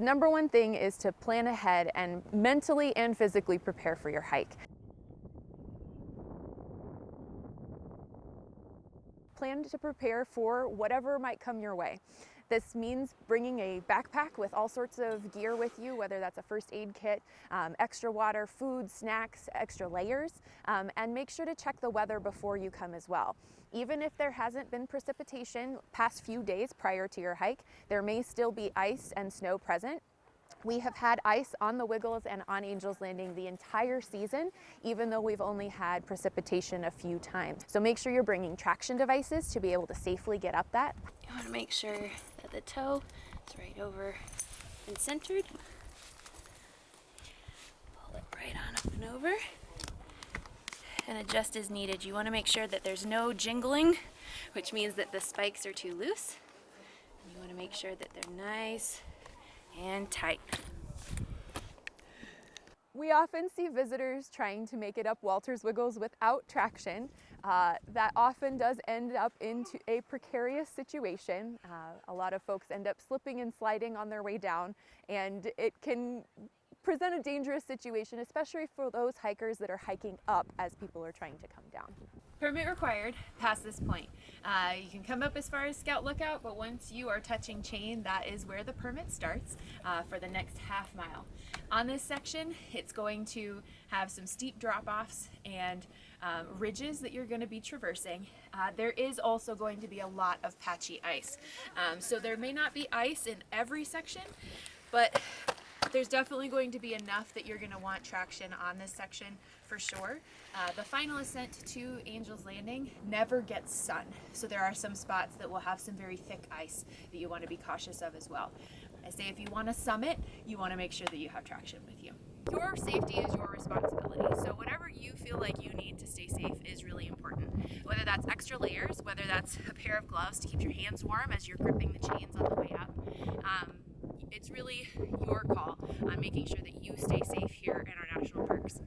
The number one thing is to plan ahead and mentally and physically prepare for your hike. Plan to prepare for whatever might come your way. This means bringing a backpack with all sorts of gear with you, whether that's a first aid kit, um, extra water, food, snacks, extra layers, um, and make sure to check the weather before you come as well. Even if there hasn't been precipitation past few days prior to your hike, there may still be ice and snow present. We have had ice on the Wiggles and on Angel's Landing the entire season, even though we've only had precipitation a few times. So make sure you're bringing traction devices to be able to safely get up that. You want to make sure that the toe It's right over and centered. Pull it right on up and over. And adjust as needed. You want to make sure that there's no jingling, which means that the spikes are too loose. You want to make sure that they're nice and tight. We often see visitors trying to make it up Walters Wiggles without traction. Uh, that often does end up into a precarious situation. Uh, a lot of folks end up slipping and sliding on their way down and it can present a dangerous situation, especially for those hikers that are hiking up as people are trying to come down. Permit required past this point. Uh, you can come up as far as Scout Lookout, but once you are touching chain, that is where the permit starts uh, for the next half mile. On this section, it's going to have some steep drop-offs and um, ridges that you're going to be traversing. Uh, there is also going to be a lot of patchy ice. Um, so there may not be ice in every section, but there's definitely going to be enough that you're going to want traction on this section for sure. Uh, the final ascent to Angel's Landing never gets sun, so there are some spots that will have some very thick ice that you want to be cautious of as well. I say if you want to summit, you want to make sure that you have traction with you. Your safety is your responsibility, so whatever you feel like you need to stay safe is really important. Whether that's extra layers, whether that's a pair of gloves to keep your hands warm as you're gripping the chains on the way up, um, it's really your call on making sure that you stay safe here in our national parks.